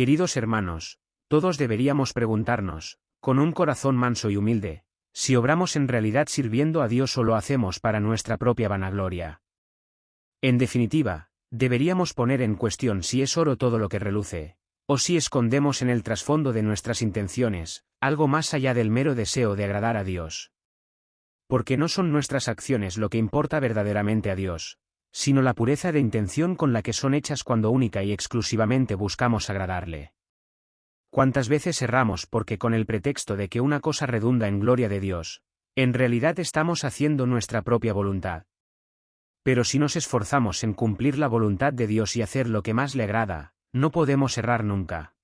Queridos hermanos, todos deberíamos preguntarnos, con un corazón manso y humilde, si obramos en realidad sirviendo a Dios o lo hacemos para nuestra propia vanagloria. En definitiva, deberíamos poner en cuestión si es oro todo lo que reluce, o si escondemos en el trasfondo de nuestras intenciones, algo más allá del mero deseo de agradar a Dios. Porque no son nuestras acciones lo que importa verdaderamente a Dios, sino la pureza de intención con la que son hechas cuando única y exclusivamente buscamos agradarle. ¿Cuántas veces erramos porque con el pretexto de que una cosa redunda en gloria de Dios, en realidad estamos haciendo nuestra propia voluntad? Pero si nos esforzamos en cumplir la voluntad de Dios y hacer lo que más le agrada, no podemos errar nunca.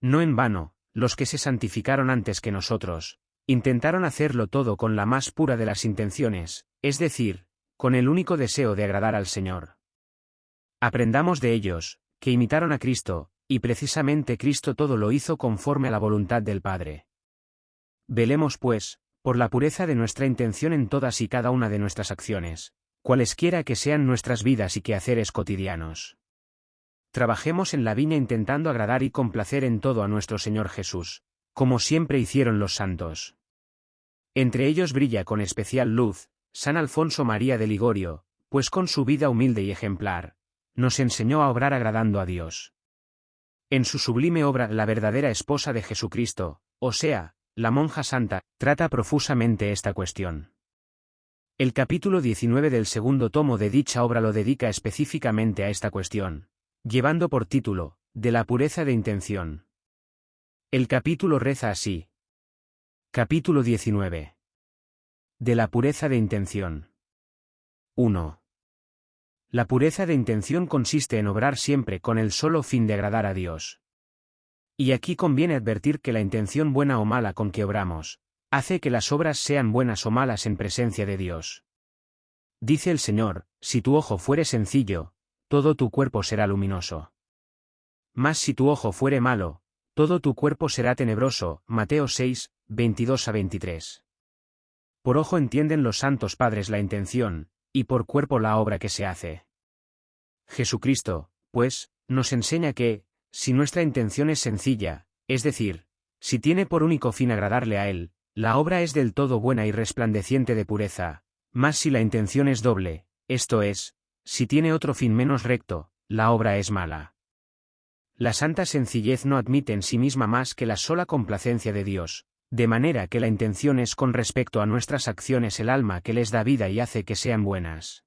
No en vano, los que se santificaron antes que nosotros, intentaron hacerlo todo con la más pura de las intenciones, es decir, con el único deseo de agradar al Señor. Aprendamos de ellos, que imitaron a Cristo, y precisamente Cristo todo lo hizo conforme a la voluntad del Padre. Velemos, pues, por la pureza de nuestra intención en todas y cada una de nuestras acciones, cualesquiera que sean nuestras vidas y quehaceres cotidianos. Trabajemos en la viña intentando agradar y complacer en todo a nuestro Señor Jesús, como siempre hicieron los santos. Entre ellos brilla con especial luz, San Alfonso María de Ligorio, pues con su vida humilde y ejemplar, nos enseñó a obrar agradando a Dios. En su sublime obra La verdadera esposa de Jesucristo, o sea, la monja santa, trata profusamente esta cuestión. El capítulo 19 del segundo tomo de dicha obra lo dedica específicamente a esta cuestión, llevando por título, De la pureza de intención. El capítulo reza así. Capítulo 19. De la pureza de intención. 1. La pureza de intención consiste en obrar siempre con el solo fin de agradar a Dios. Y aquí conviene advertir que la intención buena o mala con que obramos, hace que las obras sean buenas o malas en presencia de Dios. Dice el Señor, si tu ojo fuere sencillo, todo tu cuerpo será luminoso. Mas si tu ojo fuere malo, todo tu cuerpo será tenebroso. Mateo 6, 22 a 23. Por ojo entienden los santos padres la intención, y por cuerpo la obra que se hace. Jesucristo, pues, nos enseña que, si nuestra intención es sencilla, es decir, si tiene por único fin agradarle a Él, la obra es del todo buena y resplandeciente de pureza, mas si la intención es doble, esto es, si tiene otro fin menos recto, la obra es mala. La santa sencillez no admite en sí misma más que la sola complacencia de Dios, de manera que la intención es con respecto a nuestras acciones el alma que les da vida y hace que sean buenas.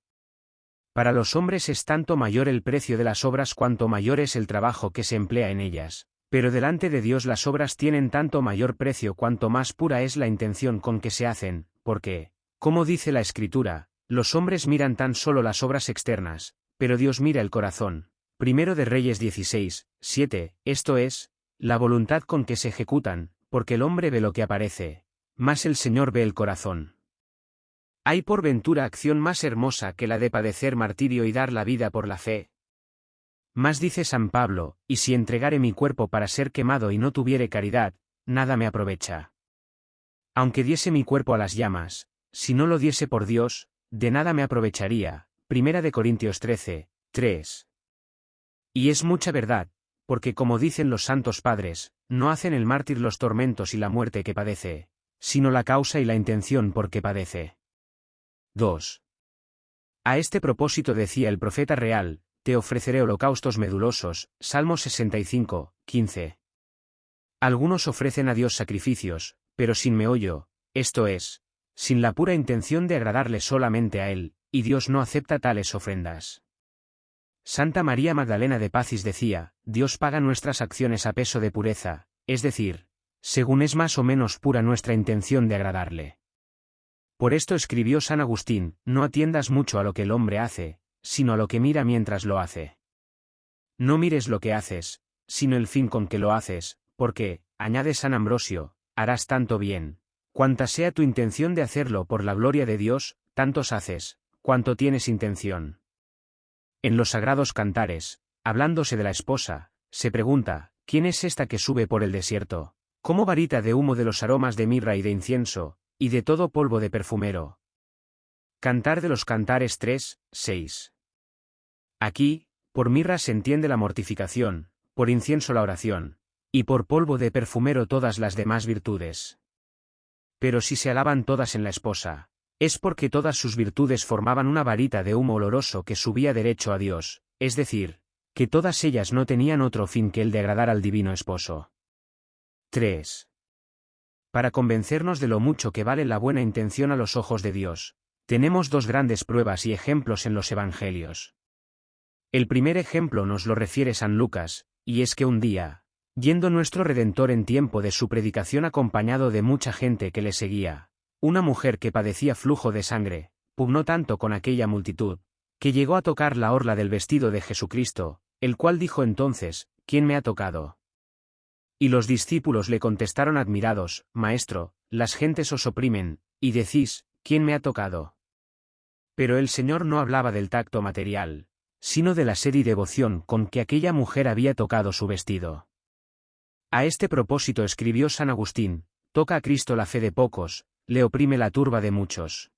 Para los hombres es tanto mayor el precio de las obras cuanto mayor es el trabajo que se emplea en ellas, pero delante de Dios las obras tienen tanto mayor precio cuanto más pura es la intención con que se hacen, porque, como dice la Escritura, los hombres miran tan solo las obras externas, pero Dios mira el corazón. Primero de Reyes 16, 7, esto es, la voluntad con que se ejecutan, porque el hombre ve lo que aparece, más el Señor ve el corazón. ¿Hay por ventura acción más hermosa que la de padecer martirio y dar la vida por la fe? Más dice San Pablo, y si entregare mi cuerpo para ser quemado y no tuviere caridad, nada me aprovecha. Aunque diese mi cuerpo a las llamas, si no lo diese por Dios, de nada me aprovecharía. Primera de Corintios 13, 3. Y es mucha verdad, porque como dicen los santos padres, no hacen el mártir los tormentos y la muerte que padece, sino la causa y la intención por que padece. 2. A este propósito decía el profeta real, te ofreceré holocaustos medulosos, Salmo 65, 15. Algunos ofrecen a Dios sacrificios, pero sin meollo, esto es, sin la pura intención de agradarle solamente a Él, y Dios no acepta tales ofrendas. Santa María Magdalena de Pacis decía, Dios paga nuestras acciones a peso de pureza, es decir, según es más o menos pura nuestra intención de agradarle. Por esto escribió San Agustín, no atiendas mucho a lo que el hombre hace, sino a lo que mira mientras lo hace. No mires lo que haces, sino el fin con que lo haces, porque, añade San Ambrosio, harás tanto bien. Cuanta sea tu intención de hacerlo por la gloria de Dios, tantos haces, cuanto tienes intención. En los sagrados cantares, hablándose de la esposa, se pregunta, ¿quién es esta que sube por el desierto? ¿Cómo varita de humo de los aromas de mirra y de incienso, y de todo polvo de perfumero? Cantar de los Cantares 3, 6. Aquí, por mirra se entiende la mortificación, por incienso la oración, y por polvo de perfumero todas las demás virtudes. Pero si se alaban todas en la esposa, es porque todas sus virtudes formaban una varita de humo oloroso que subía derecho a Dios, es decir, que todas ellas no tenían otro fin que el de agradar al divino esposo. 3. Para convencernos de lo mucho que vale la buena intención a los ojos de Dios, tenemos dos grandes pruebas y ejemplos en los Evangelios. El primer ejemplo nos lo refiere San Lucas, y es que un día, yendo nuestro Redentor en tiempo de su predicación acompañado de mucha gente que le seguía, una mujer que padecía flujo de sangre, pugnó tanto con aquella multitud, que llegó a tocar la orla del vestido de Jesucristo, el cual dijo entonces, ¿quién me ha tocado? Y los discípulos le contestaron admirados, Maestro, las gentes os oprimen, y decís, ¿quién me ha tocado? Pero el Señor no hablaba del tacto material, sino de la sed y devoción con que aquella mujer había tocado su vestido. A este propósito escribió San Agustín, toca a Cristo la fe de pocos, le oprime la turba de muchos.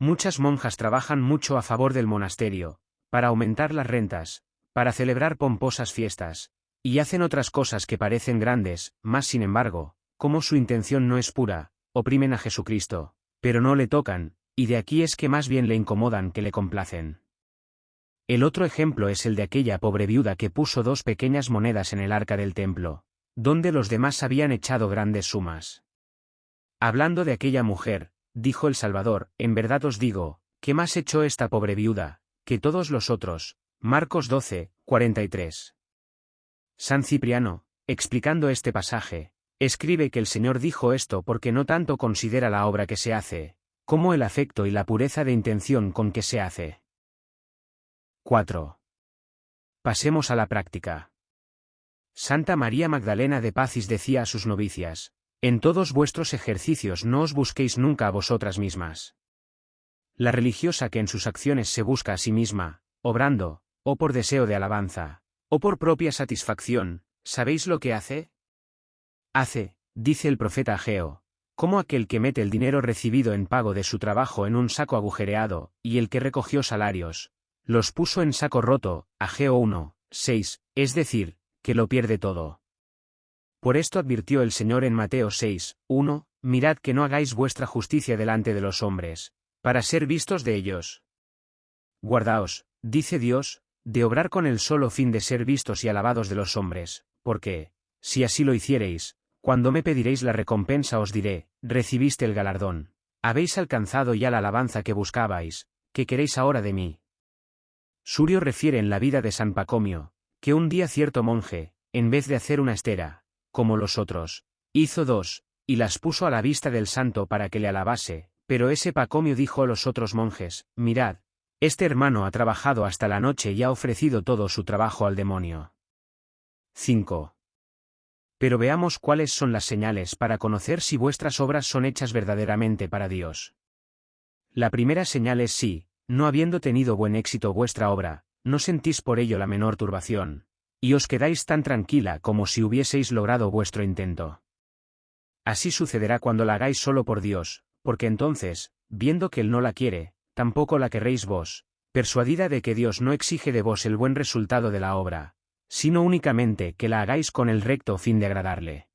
Muchas monjas trabajan mucho a favor del monasterio, para aumentar las rentas, para celebrar pomposas fiestas, y hacen otras cosas que parecen grandes, más sin embargo, como su intención no es pura, oprimen a Jesucristo, pero no le tocan, y de aquí es que más bien le incomodan que le complacen. El otro ejemplo es el de aquella pobre viuda que puso dos pequeñas monedas en el arca del templo, donde los demás habían echado grandes sumas. Hablando de aquella mujer, dijo el Salvador, en verdad os digo, que más echó esta pobre viuda, que todos los otros. Marcos 12, 43. San Cipriano, explicando este pasaje, escribe que el Señor dijo esto porque no tanto considera la obra que se hace, como el afecto y la pureza de intención con que se hace. 4. Pasemos a la práctica. Santa María Magdalena de Pacis decía a sus novicias, En todos vuestros ejercicios no os busquéis nunca a vosotras mismas. La religiosa que en sus acciones se busca a sí misma, obrando, o por deseo de alabanza, o por propia satisfacción, ¿sabéis lo que hace? Hace, dice el profeta Ageo, como aquel que mete el dinero recibido en pago de su trabajo en un saco agujereado, y el que recogió salarios, los puso en saco roto, Ageo 1, 6, es decir, que lo pierde todo. Por esto advirtió el Señor en Mateo 6, 1, mirad que no hagáis vuestra justicia delante de los hombres, para ser vistos de ellos. Guardaos, dice Dios, de obrar con el solo fin de ser vistos y alabados de los hombres, porque, si así lo hiciereis, cuando me pediréis la recompensa os diré, recibiste el galardón, habéis alcanzado ya la alabanza que buscabais, ¿qué queréis ahora de mí? Surio refiere en la vida de San Pacomio, que un día cierto monje, en vez de hacer una estera, como los otros, hizo dos, y las puso a la vista del santo para que le alabase, pero ese Pacomio dijo a los otros monjes, mirad, este hermano ha trabajado hasta la noche y ha ofrecido todo su trabajo al demonio. 5. Pero veamos cuáles son las señales para conocer si vuestras obras son hechas verdaderamente para Dios. La primera señal es sí, no habiendo tenido buen éxito vuestra obra, no sentís por ello la menor turbación, y os quedáis tan tranquila como si hubieseis logrado vuestro intento. Así sucederá cuando la hagáis solo por Dios, porque entonces, viendo que Él no la quiere, tampoco la querréis vos, persuadida de que Dios no exige de vos el buen resultado de la obra, sino únicamente que la hagáis con el recto fin de agradarle.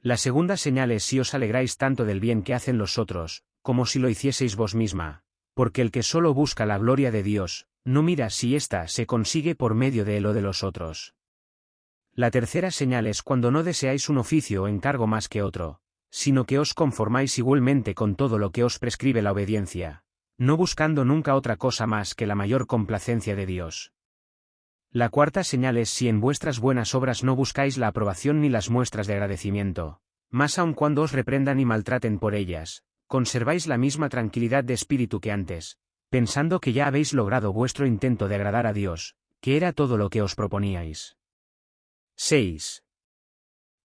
La segunda señal es si os alegráis tanto del bien que hacen los otros, como si lo hicieseis vos misma, porque el que solo busca la gloria de Dios, no mira si ésta se consigue por medio de él o de los otros. La tercera señal es cuando no deseáis un oficio o encargo más que otro, sino que os conformáis igualmente con todo lo que os prescribe la obediencia, no buscando nunca otra cosa más que la mayor complacencia de Dios. La cuarta señal es si en vuestras buenas obras no buscáis la aprobación ni las muestras de agradecimiento, más aun cuando os reprendan y maltraten por ellas, conserváis la misma tranquilidad de espíritu que antes, pensando que ya habéis logrado vuestro intento de agradar a Dios, que era todo lo que os proponíais. 6.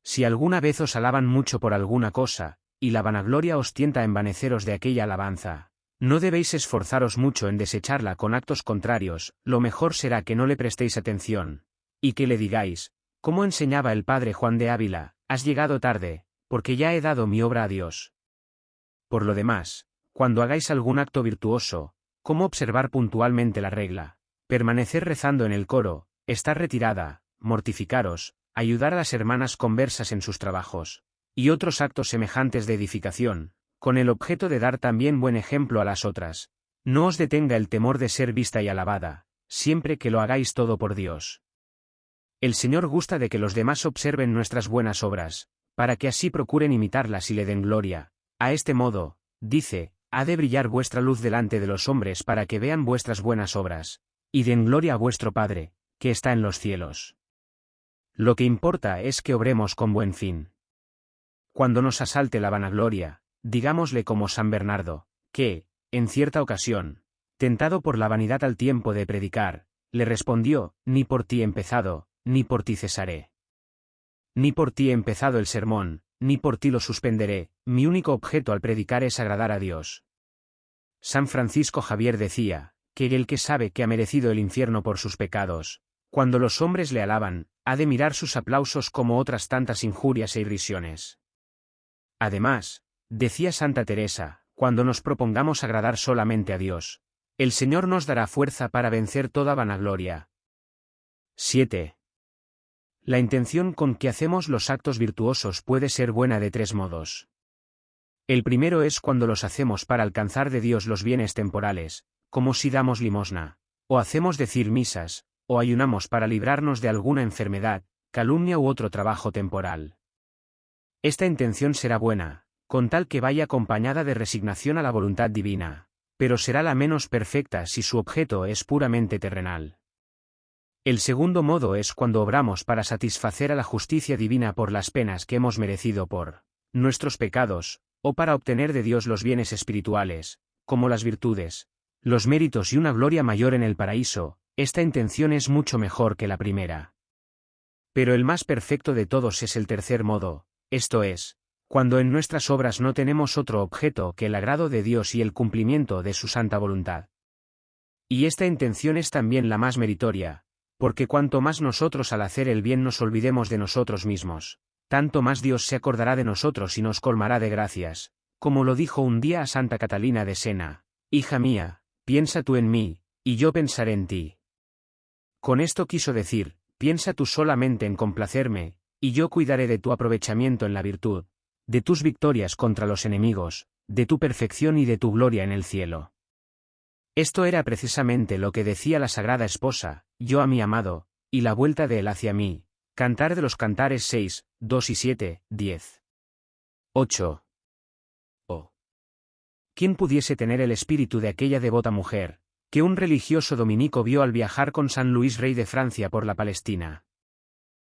Si alguna vez os alaban mucho por alguna cosa, y la vanagloria os tienta a envaneceros de aquella alabanza, no debéis esforzaros mucho en desecharla con actos contrarios, lo mejor será que no le prestéis atención, y que le digáis, como enseñaba el padre Juan de Ávila, has llegado tarde, porque ya he dado mi obra a Dios. Por lo demás, cuando hagáis algún acto virtuoso, como observar puntualmente la regla, permanecer rezando en el coro, estar retirada, mortificaros, ayudar a las hermanas conversas en sus trabajos, y otros actos semejantes de edificación, con el objeto de dar también buen ejemplo a las otras. No os detenga el temor de ser vista y alabada, siempre que lo hagáis todo por Dios. El Señor gusta de que los demás observen nuestras buenas obras, para que así procuren imitarlas y le den gloria. A este modo, dice, ha de brillar vuestra luz delante de los hombres para que vean vuestras buenas obras, y den gloria a vuestro Padre, que está en los cielos. Lo que importa es que obremos con buen fin. Cuando nos asalte la vanagloria, digámosle como San Bernardo, que, en cierta ocasión, tentado por la vanidad al tiempo de predicar, le respondió, ni por ti empezado, ni por ti cesaré. Ni por ti empezado el sermón, ni por ti lo suspenderé, mi único objeto al predicar es agradar a Dios. San Francisco Javier decía, que el que sabe que ha merecido el infierno por sus pecados, cuando los hombres le alaban, ha de mirar sus aplausos como otras tantas injurias e irrisiones. Además, decía Santa Teresa, cuando nos propongamos agradar solamente a Dios, el Señor nos dará fuerza para vencer toda vanagloria. 7. La intención con que hacemos los actos virtuosos puede ser buena de tres modos. El primero es cuando los hacemos para alcanzar de Dios los bienes temporales, como si damos limosna, o hacemos decir misas, o ayunamos para librarnos de alguna enfermedad, calumnia u otro trabajo temporal. Esta intención será buena, con tal que vaya acompañada de resignación a la voluntad divina, pero será la menos perfecta si su objeto es puramente terrenal. El segundo modo es cuando obramos para satisfacer a la justicia divina por las penas que hemos merecido por nuestros pecados, o para obtener de Dios los bienes espirituales, como las virtudes, los méritos y una gloria mayor en el paraíso, esta intención es mucho mejor que la primera. Pero el más perfecto de todos es el tercer modo, esto es, cuando en nuestras obras no tenemos otro objeto que el agrado de Dios y el cumplimiento de su santa voluntad. Y esta intención es también la más meritoria, porque cuanto más nosotros al hacer el bien nos olvidemos de nosotros mismos, tanto más Dios se acordará de nosotros y nos colmará de gracias, como lo dijo un día a Santa Catalina de Sena, Hija mía, piensa tú en mí, y yo pensaré en ti. Con esto quiso decir, piensa tú solamente en complacerme, y yo cuidaré de tu aprovechamiento en la virtud, de tus victorias contra los enemigos, de tu perfección y de tu gloria en el cielo. Esto era precisamente lo que decía la Sagrada Esposa, yo a mi amado, y la vuelta de él hacia mí. Cantar de los Cantares 6, 2 y 7, 10. 8. Oh. ¿Quién pudiese tener el espíritu de aquella devota mujer, que un religioso dominico vio al viajar con San Luis Rey de Francia por la Palestina?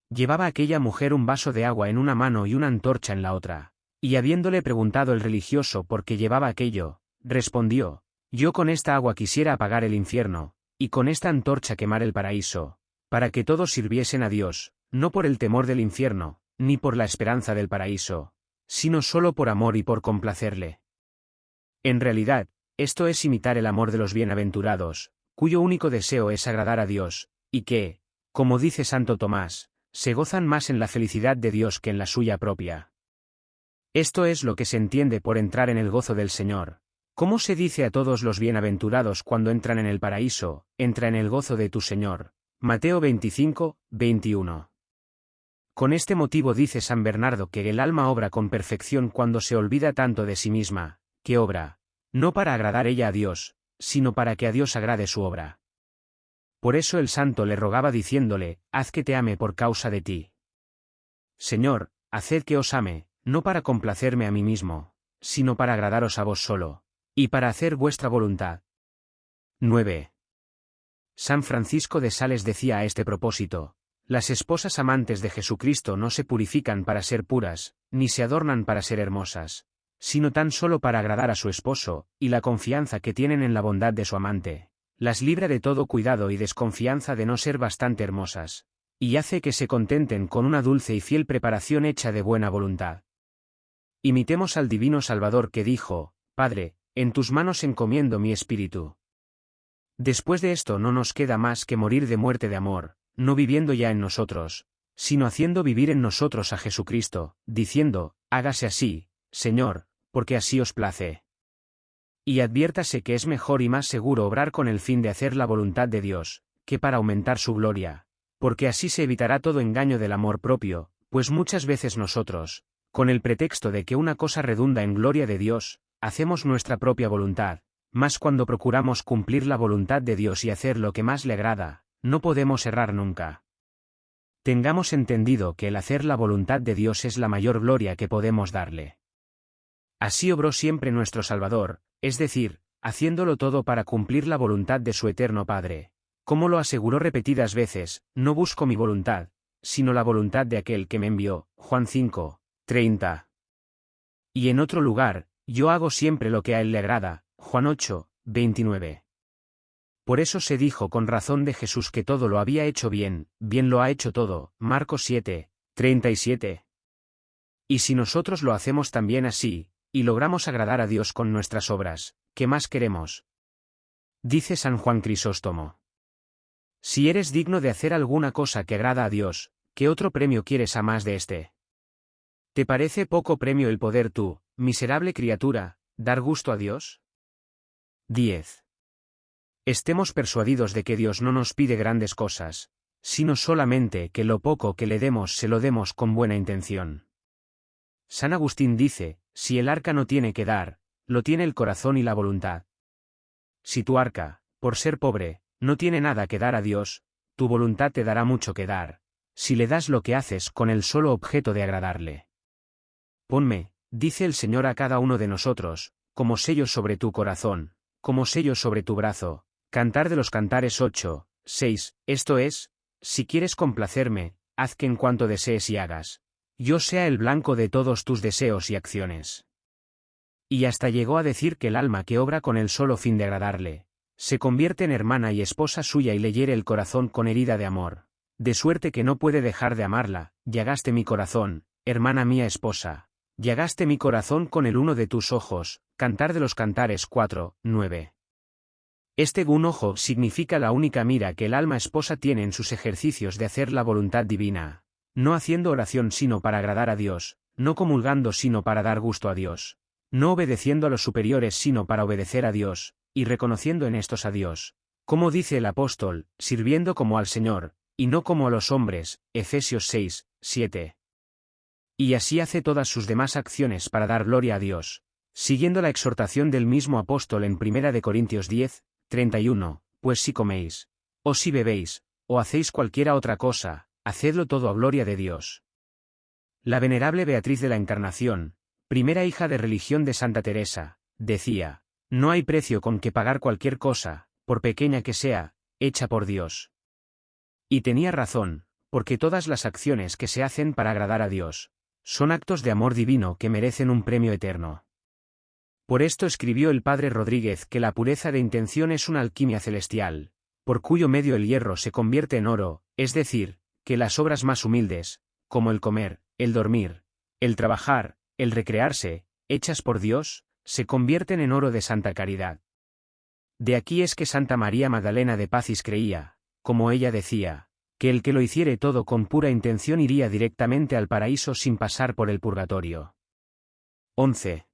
Llevaba aquella mujer un vaso de agua en una mano y una antorcha en la otra, y habiéndole preguntado el religioso por qué llevaba aquello, respondió, yo con esta agua quisiera apagar el infierno, y con esta antorcha quemar el paraíso, para que todos sirviesen a Dios, no por el temor del infierno, ni por la esperanza del paraíso, sino solo por amor y por complacerle. En realidad, esto es imitar el amor de los bienaventurados, cuyo único deseo es agradar a Dios, y que, como dice Santo Tomás, se gozan más en la felicidad de Dios que en la suya propia. Esto es lo que se entiende por entrar en el gozo del Señor, ¿Cómo se dice a todos los bienaventurados cuando entran en el paraíso, entra en el gozo de tu Señor? Mateo 25, 21. Con este motivo dice San Bernardo que el alma obra con perfección cuando se olvida tanto de sí misma, que obra, no para agradar ella a Dios, sino para que a Dios agrade su obra. Por eso el santo le rogaba diciéndole, haz que te ame por causa de ti. Señor, haced que os ame, no para complacerme a mí mismo, sino para agradaros a vos solo y para hacer vuestra voluntad. 9. San Francisco de Sales decía a este propósito, las esposas amantes de Jesucristo no se purifican para ser puras, ni se adornan para ser hermosas, sino tan solo para agradar a su esposo, y la confianza que tienen en la bondad de su amante, las libra de todo cuidado y desconfianza de no ser bastante hermosas, y hace que se contenten con una dulce y fiel preparación hecha de buena voluntad. Imitemos al Divino Salvador que dijo, Padre, en tus manos encomiendo mi espíritu. Después de esto no nos queda más que morir de muerte de amor, no viviendo ya en nosotros, sino haciendo vivir en nosotros a Jesucristo, diciendo, hágase así, Señor, porque así os place. Y adviértase que es mejor y más seguro obrar con el fin de hacer la voluntad de Dios, que para aumentar su gloria, porque así se evitará todo engaño del amor propio, pues muchas veces nosotros, con el pretexto de que una cosa redunda en gloria de Dios, hacemos nuestra propia voluntad, mas cuando procuramos cumplir la voluntad de Dios y hacer lo que más le agrada, no podemos errar nunca. Tengamos entendido que el hacer la voluntad de Dios es la mayor gloria que podemos darle. Así obró siempre nuestro Salvador, es decir, haciéndolo todo para cumplir la voluntad de su eterno Padre. Como lo aseguró repetidas veces, no busco mi voluntad, sino la voluntad de aquel que me envió, Juan 5, 30. Y en otro lugar, yo hago siempre lo que a él le agrada, Juan 8, 29. Por eso se dijo con razón de Jesús que todo lo había hecho bien, bien lo ha hecho todo, Marcos 7, 37. Y si nosotros lo hacemos también así, y logramos agradar a Dios con nuestras obras, ¿qué más queremos? Dice San Juan Crisóstomo. Si eres digno de hacer alguna cosa que agrada a Dios, ¿qué otro premio quieres a más de este? ¿Te parece poco premio el poder tú, miserable criatura, dar gusto a Dios? 10. Estemos persuadidos de que Dios no nos pide grandes cosas, sino solamente que lo poco que le demos se lo demos con buena intención. San Agustín dice, si el arca no tiene que dar, lo tiene el corazón y la voluntad. Si tu arca, por ser pobre, no tiene nada que dar a Dios, tu voluntad te dará mucho que dar, si le das lo que haces con el solo objeto de agradarle. Ponme, dice el Señor a cada uno de nosotros, como sellos sobre tu corazón, como sellos sobre tu brazo, Cantar de los Cantares 8, 6, esto es, si quieres complacerme, haz que en cuanto desees y hagas, yo sea el blanco de todos tus deseos y acciones. Y hasta llegó a decir que el alma que obra con el solo fin de agradarle, se convierte en hermana y esposa suya y le hiere el corazón con herida de amor, de suerte que no puede dejar de amarla, llagaste mi corazón, hermana mía esposa, llagaste mi corazón con el uno de tus ojos, Cantar de los Cantares 4, 9. Este un ojo significa la única mira que el alma esposa tiene en sus ejercicios de hacer la voluntad divina, no haciendo oración sino para agradar a Dios, no comulgando sino para dar gusto a Dios, no obedeciendo a los superiores sino para obedecer a Dios, y reconociendo en estos a Dios, como dice el apóstol, sirviendo como al Señor, y no como a los hombres, Efesios 6, 7. Y así hace todas sus demás acciones para dar gloria a Dios, siguiendo la exhortación del mismo apóstol en 1 de Corintios 10, 31, pues si coméis, o si bebéis, o hacéis cualquiera otra cosa, hacedlo todo a gloria de Dios. La venerable Beatriz de la Encarnación, primera hija de religión de Santa Teresa, decía, no hay precio con que pagar cualquier cosa, por pequeña que sea, hecha por Dios. Y tenía razón, porque todas las acciones que se hacen para agradar a Dios, son actos de amor divino que merecen un premio eterno. Por esto escribió el padre Rodríguez que la pureza de intención es una alquimia celestial, por cuyo medio el hierro se convierte en oro, es decir, que las obras más humildes, como el comer, el dormir, el trabajar, el recrearse, hechas por Dios, se convierten en oro de santa caridad. De aquí es que Santa María Magdalena de Pacis creía, como ella decía, que el que lo hiciere todo con pura intención iría directamente al paraíso sin pasar por el purgatorio. 11.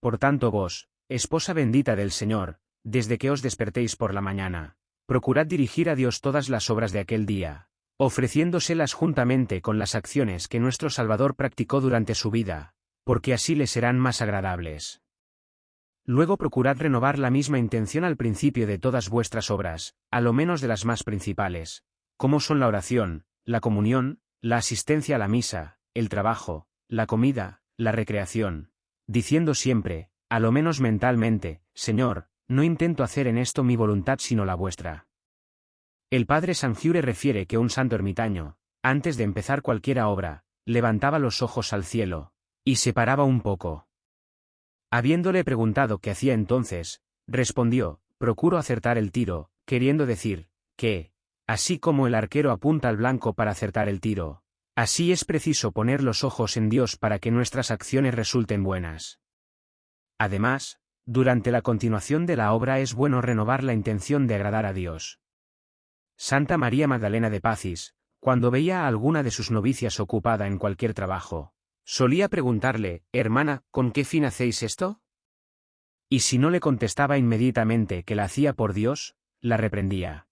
Por tanto vos, esposa bendita del Señor, desde que os despertéis por la mañana, procurad dirigir a Dios todas las obras de aquel día, ofreciéndoselas juntamente con las acciones que nuestro Salvador practicó durante su vida, porque así le serán más agradables. Luego procurad renovar la misma intención al principio de todas vuestras obras, a lo menos de las más principales, como son la oración, la comunión, la asistencia a la misa, el trabajo, la comida, la recreación, diciendo siempre, a lo menos mentalmente, Señor, no intento hacer en esto mi voluntad sino la vuestra. El padre Sangiure refiere que un santo ermitaño, antes de empezar cualquiera obra, levantaba los ojos al cielo, y se paraba un poco. Habiéndole preguntado qué hacía entonces, respondió, procuro acertar el tiro, queriendo decir, que, así como el arquero apunta al blanco para acertar el tiro, así es preciso poner los ojos en Dios para que nuestras acciones resulten buenas. Además, durante la continuación de la obra es bueno renovar la intención de agradar a Dios. Santa María Magdalena de Pacis, cuando veía a alguna de sus novicias ocupada en cualquier trabajo, Solía preguntarle, hermana, ¿con qué fin hacéis esto? Y si no le contestaba inmediatamente que la hacía por Dios, la reprendía.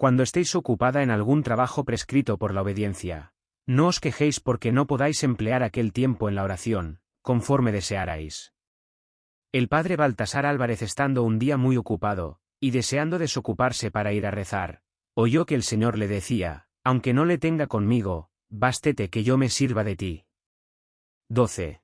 Cuando estéis ocupada en algún trabajo prescrito por la obediencia, no os quejéis porque no podáis emplear aquel tiempo en la oración, conforme desearais. El padre Baltasar Álvarez estando un día muy ocupado, y deseando desocuparse para ir a rezar, oyó que el Señor le decía, aunque no le tenga conmigo, bástete que yo me sirva de ti. 12.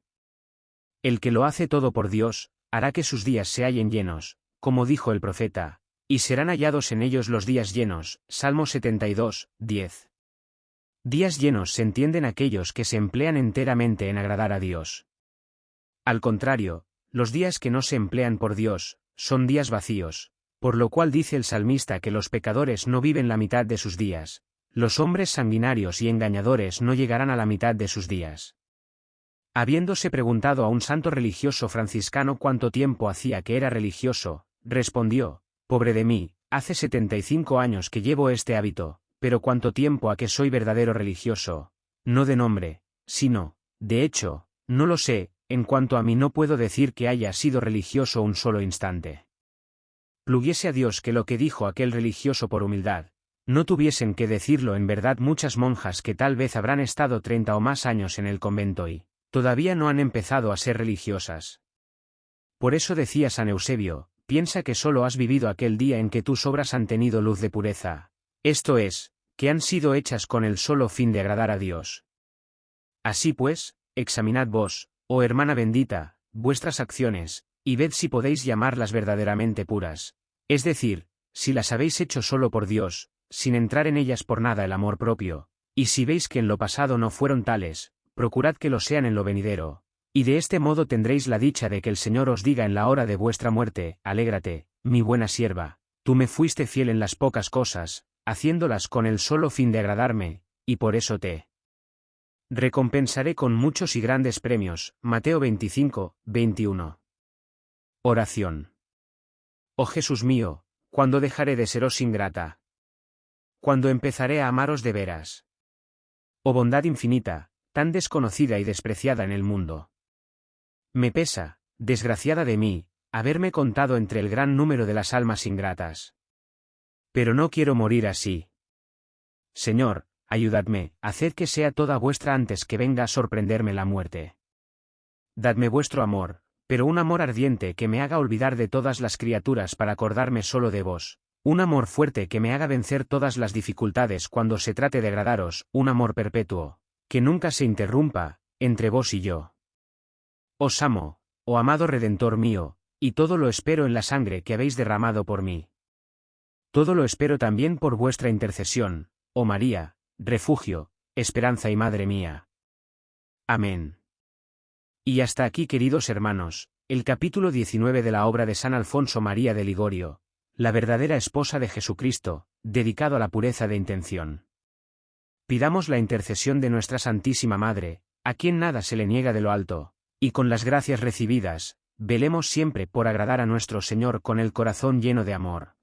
El que lo hace todo por Dios, hará que sus días se hallen llenos, como dijo el profeta, y serán hallados en ellos los días llenos. Salmo 72, 10. Días llenos se entienden aquellos que se emplean enteramente en agradar a Dios. Al contrario, los días que no se emplean por Dios, son días vacíos, por lo cual dice el salmista que los pecadores no viven la mitad de sus días, los hombres sanguinarios y engañadores no llegarán a la mitad de sus días. Habiéndose preguntado a un santo religioso franciscano cuánto tiempo hacía que era religioso, respondió, Pobre de mí, hace 75 años que llevo este hábito, pero cuánto tiempo a que soy verdadero religioso, no de nombre, sino, de hecho, no lo sé, en cuanto a mí no puedo decir que haya sido religioso un solo instante. Pluguiese a Dios que lo que dijo aquel religioso por humildad, no tuviesen que decirlo en verdad muchas monjas que tal vez habrán estado treinta o más años en el convento y, todavía no han empezado a ser religiosas. Por eso decía San Eusebio, piensa que solo has vivido aquel día en que tus obras han tenido luz de pureza, esto es, que han sido hechas con el solo fin de agradar a Dios. Así pues, examinad vos, oh hermana bendita, vuestras acciones, y ved si podéis llamarlas verdaderamente puras, es decir, si las habéis hecho solo por Dios, sin entrar en ellas por nada el amor propio, y si veis que en lo pasado no fueron tales, procurad que lo sean en lo venidero, y de este modo tendréis la dicha de que el Señor os diga en la hora de vuestra muerte, alégrate, mi buena sierva, tú me fuiste fiel en las pocas cosas, haciéndolas con el solo fin de agradarme, y por eso te recompensaré con muchos y grandes premios. Mateo 25, 21. Oración. Oh Jesús mío, ¿cuándo dejaré de seros ingrata? ¿Cuándo empezaré a amaros de veras? Oh bondad infinita, tan desconocida y despreciada en el mundo. Me pesa, desgraciada de mí, haberme contado entre el gran número de las almas ingratas. Pero no quiero morir así. Señor, ayudadme, haced que sea toda vuestra antes que venga a sorprenderme la muerte. Dadme vuestro amor, pero un amor ardiente que me haga olvidar de todas las criaturas para acordarme solo de vos, un amor fuerte que me haga vencer todas las dificultades cuando se trate de agradaros, un amor perpetuo, que nunca se interrumpa, entre vos y yo. Os amo, oh amado Redentor mío, y todo lo espero en la sangre que habéis derramado por mí. Todo lo espero también por vuestra intercesión, oh María, refugio, esperanza y madre mía. Amén. Y hasta aquí queridos hermanos, el capítulo 19 de la obra de San Alfonso María de Ligorio, la verdadera esposa de Jesucristo, dedicado a la pureza de intención. Pidamos la intercesión de nuestra Santísima Madre, a quien nada se le niega de lo alto, y con las gracias recibidas, velemos siempre por agradar a nuestro Señor con el corazón lleno de amor.